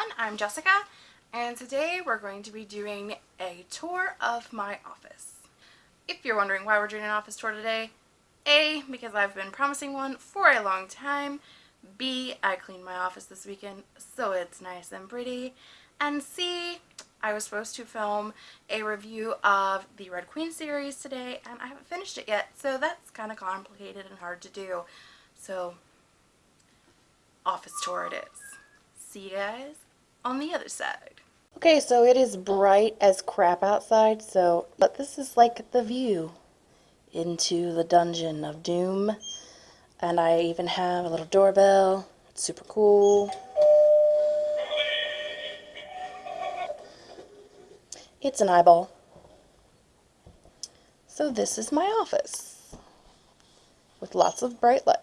everyone, I'm Jessica and today we're going to be doing a tour of my office. If you're wondering why we're doing an office tour today, A, because I've been promising one for a long time, B, I cleaned my office this weekend so it's nice and pretty, and C, I was supposed to film a review of the Red Queen series today and I haven't finished it yet so that's kind of complicated and hard to do. So office tour it is. See you guys on the other side. Okay, so it is bright as crap outside, so, but this is like the view into the dungeon of doom. And I even have a little doorbell. It's super cool. It's an eyeball. So this is my office with lots of bright lights.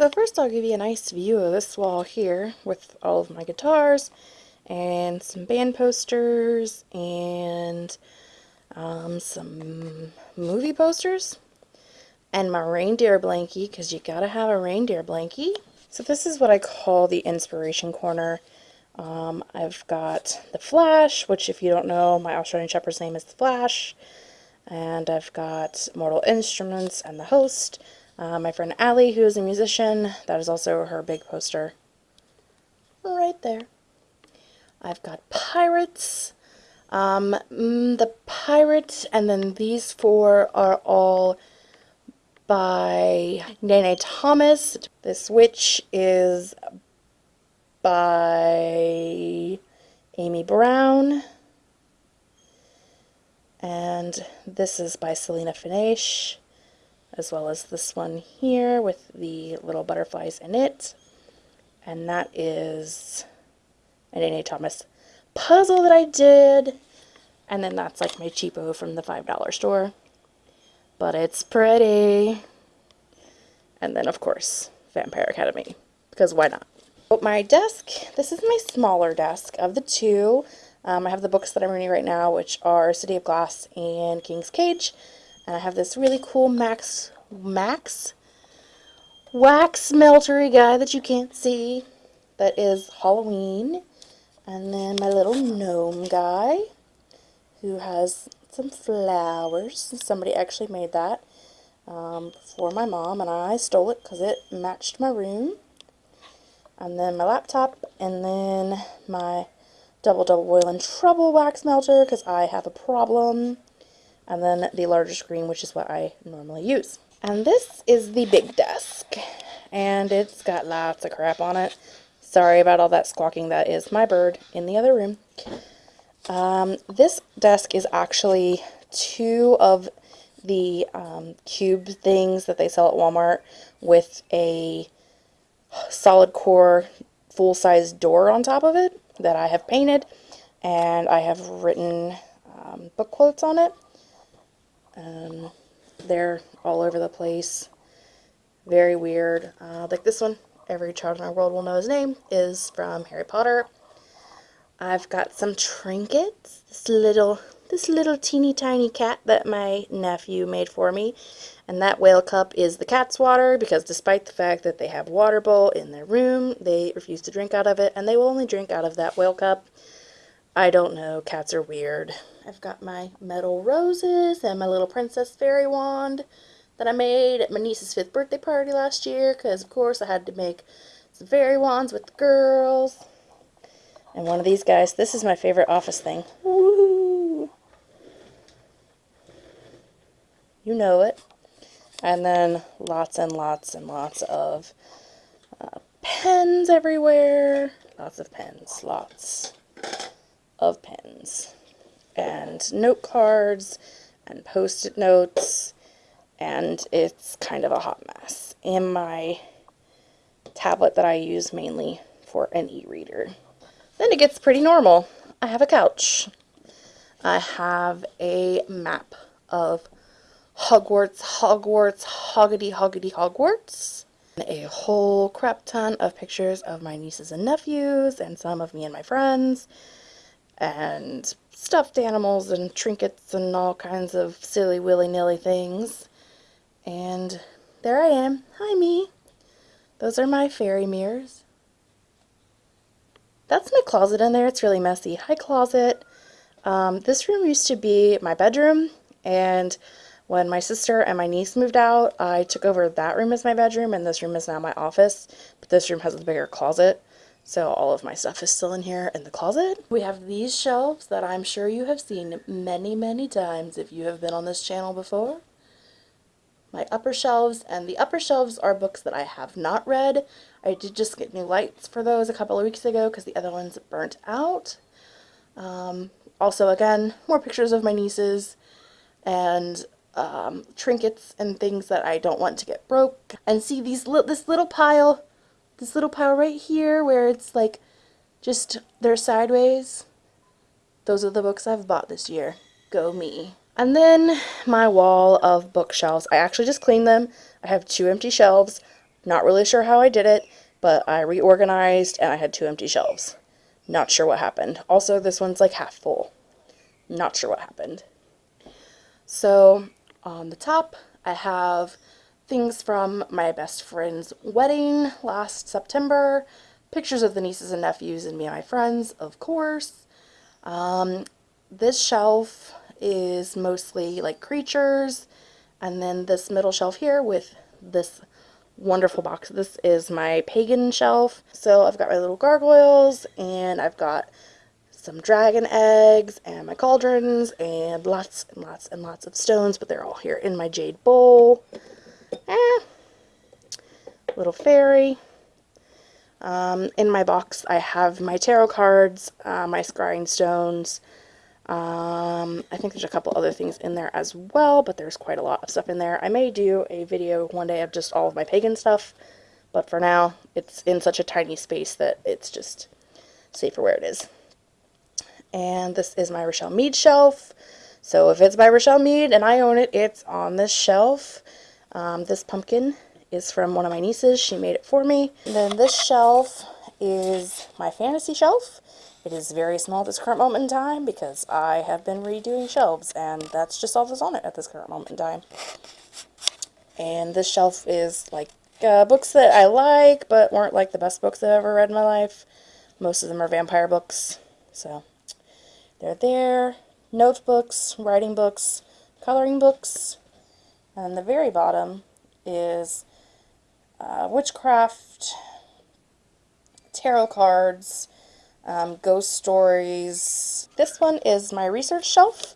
So first I'll give you a nice view of this wall here with all of my guitars and some band posters and um, some movie posters and my reindeer blankie because you gotta have a reindeer blankie. So this is what I call the inspiration corner. Um, I've got the Flash, which if you don't know, my Australian Shepherd's name is the Flash. And I've got Mortal Instruments and the host. Uh, my friend Allie, who is a musician, that is also her big poster right there. I've got Pirates, um, mm, the Pirates, and then these four are all by Nene Thomas. This Witch is by Amy Brown. And this is by Selina Fenech as well as this one here with the little butterflies in it. And that is an Nene Thomas puzzle that I did. And then that's like my cheapo from the $5 store. But it's pretty. And then, of course, Vampire Academy. Because why not? But my desk, this is my smaller desk of the two. Um, I have the books that I'm reading right now, which are City of Glass and King's Cage. And I have this really cool Max, Max wax meltery guy that you can't see that is Halloween. And then my little gnome guy who has some flowers. Somebody actually made that um, for my mom and I stole it because it matched my room. And then my laptop and then my double double boil and trouble wax melter because I have a problem and then the larger screen, which is what I normally use. And this is the big desk, and it's got lots of crap on it. Sorry about all that squawking. That is my bird in the other room. Um, this desk is actually two of the um, cube things that they sell at Walmart with a solid core full-size door on top of it that I have painted and I have written um, book quotes on it. Um, they're all over the place. Very weird. Uh, like this one, every child in our world will know his name, is from Harry Potter. I've got some trinkets. This little, this little teeny tiny cat that my nephew made for me. And that whale cup is the cat's water because despite the fact that they have water bowl in their room, they refuse to drink out of it and they will only drink out of that whale cup. I don't know, cats are weird. I've got my metal roses and my little princess fairy wand that I made at my niece's fifth birthday party last year because of course I had to make some fairy wands with the girls. And one of these guys, this is my favorite office thing. Woo! You know it. And then lots and lots and lots of uh, pens everywhere. Lots of pens, lots of pens and note cards and post-it notes and it's kind of a hot mess and my tablet that I use mainly for an e-reader. Then it gets pretty normal. I have a couch. I have a map of Hogwarts, Hogwarts, Hoggity, Hoggity, Hogwarts. A whole crap ton of pictures of my nieces and nephews and some of me and my friends and stuffed animals and trinkets and all kinds of silly willy-nilly things. And there I am. Hi, me. Those are my fairy mirrors. that's my closet in there. It's really messy. Hi, closet. Um, this room used to be my bedroom, and when my sister and my niece moved out, I took over that room as my bedroom, and this room is now my office. But this room has a bigger closet, so all of my stuff is still in here in the closet. We have these shelves that I'm sure you have seen many, many times if you have been on this channel before. My upper shelves, and the upper shelves are books that I have not read. I did just get new lights for those a couple of weeks ago because the other ones burnt out. Um, also, again, more pictures of my nieces and um, trinkets and things that I don't want to get broke. And see these li this little pile this little pile right here where it's like just they're sideways. Those are the books I've bought this year. Go me. And then my wall of bookshelves. I actually just cleaned them. I have two empty shelves. Not really sure how I did it, but I reorganized and I had two empty shelves. Not sure what happened. Also, this one's like half full. Not sure what happened. So, on the top, I have things from my best friend's wedding last September, pictures of the nieces and nephews and me and my friends, of course. Um, this shelf is mostly like creatures, and then this middle shelf here with this wonderful box. This is my pagan shelf. So I've got my little gargoyles, and I've got some dragon eggs, and my cauldrons, and lots and lots and lots of stones, but they're all here in my jade bowl. Eh, little fairy. Um, in my box I have my tarot cards, uh, my scrying stones. Um, I think there's a couple other things in there as well, but there's quite a lot of stuff in there. I may do a video one day of just all of my pagan stuff, but for now it's in such a tiny space that it's just safer where it is. And this is my Richelle Mead shelf. So if it's by Richelle Mead and I own it, it's on this shelf. Um, this pumpkin is from one of my nieces. She made it for me. And then this shelf is my fantasy shelf. It is very small at this current moment in time because I have been redoing shelves and that's just all that's on it at this current moment in time. And this shelf is like uh, books that I like but weren't like the best books I've ever read in my life. Most of them are vampire books. So they're there. Notebooks, writing books, coloring books, and the very bottom is uh, witchcraft, tarot cards, um, ghost stories. This one is my research shelf.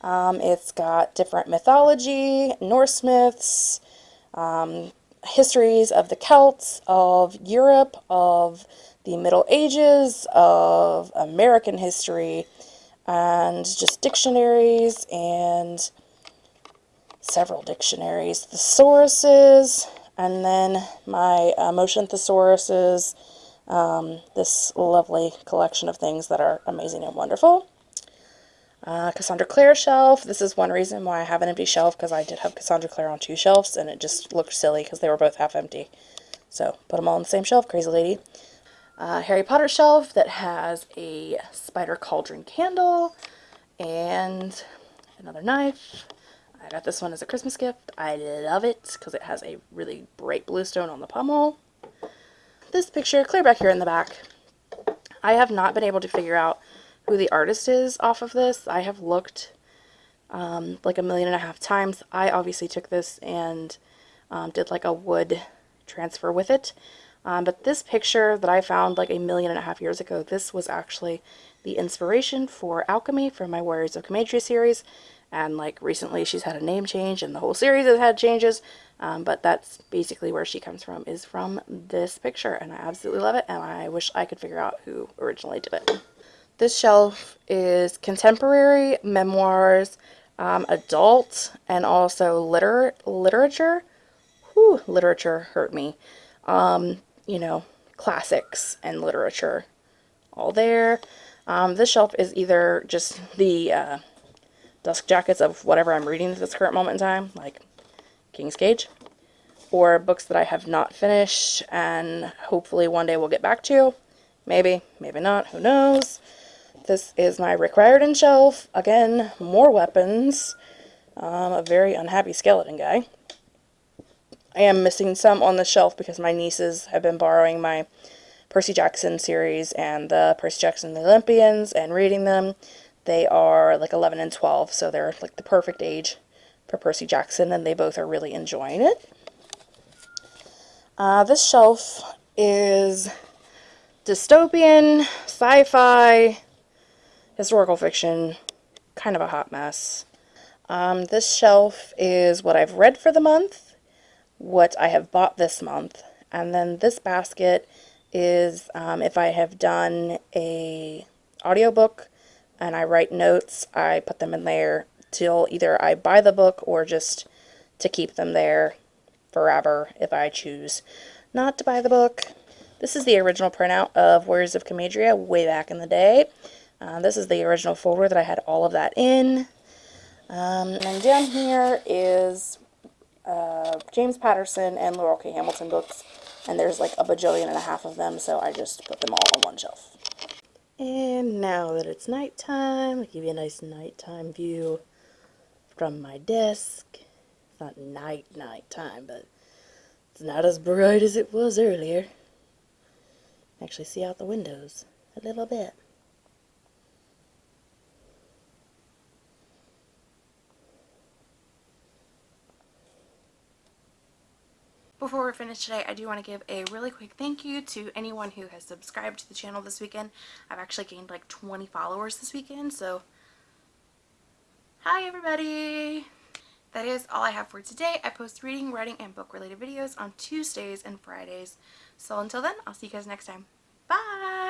Um, it's got different mythology, Norse myths, um, histories of the Celts, of Europe, of the Middle Ages, of American history, and just dictionaries and several dictionaries, the thesauruses, and then my uh, motion thesauruses, um, this lovely collection of things that are amazing and wonderful. Uh, Cassandra Clare shelf. This is one reason why I have an empty shelf because I did have Cassandra Clare on two shelves and it just looked silly because they were both half empty. So put them all on the same shelf, crazy lady. Uh, Harry Potter shelf that has a spider cauldron candle and another knife. I got this one as a Christmas gift. I love it because it has a really bright blue stone on the pommel. This picture, clear back here in the back. I have not been able to figure out who the artist is off of this. I have looked um, like a million and a half times. I obviously took this and um, did like a wood transfer with it. Um, but this picture that I found like a million and a half years ago, this was actually the inspiration for Alchemy from my Warriors of Comadria series and like recently she's had a name change and the whole series has had changes um, but that's basically where she comes from is from this picture and I absolutely love it and I wish I could figure out who originally did it. This shelf is contemporary, memoirs, um, adult, and also liter literature. Whew, literature hurt me. Um, you know, classics and literature all there. Um, this shelf is either just the uh, dust jackets of whatever I'm reading at this current moment in time, like King's Cage, or books that I have not finished and hopefully one day we'll get back to. Maybe, maybe not, who knows. This is my Rick Riordan shelf. Again, more weapons. Um, a very unhappy skeleton guy. I am missing some on the shelf because my nieces have been borrowing my Percy Jackson series and the Percy Jackson the Olympians and reading them. They are like 11 and 12, so they're like the perfect age for Percy Jackson, and they both are really enjoying it. Uh, this shelf is dystopian, sci-fi, historical fiction, kind of a hot mess. Um, this shelf is what I've read for the month, what I have bought this month, and then this basket is um, if I have done a audiobook and I write notes, I put them in there till either I buy the book or just to keep them there forever if I choose not to buy the book. This is the original printout of Warriors of Comadria way back in the day. Uh, this is the original folder that I had all of that in. Um, and down here is uh, James Patterson and Laurell K. Hamilton books. And there's like a bajillion and a half of them, so I just put them all on one shelf. And now that it's nighttime, I'll give you a nice nighttime view from my desk. It's not night night time, but it's not as bright as it was earlier. Actually see out the windows a little bit. Before we're finished today, I do want to give a really quick thank you to anyone who has subscribed to the channel this weekend. I've actually gained like 20 followers this weekend, so hi everybody! That is all I have for today. I post reading, writing, and book related videos on Tuesdays and Fridays. So until then, I'll see you guys next time. Bye!